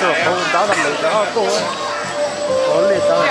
cửa không đó là mình đó cô ấy. Có liệt đâu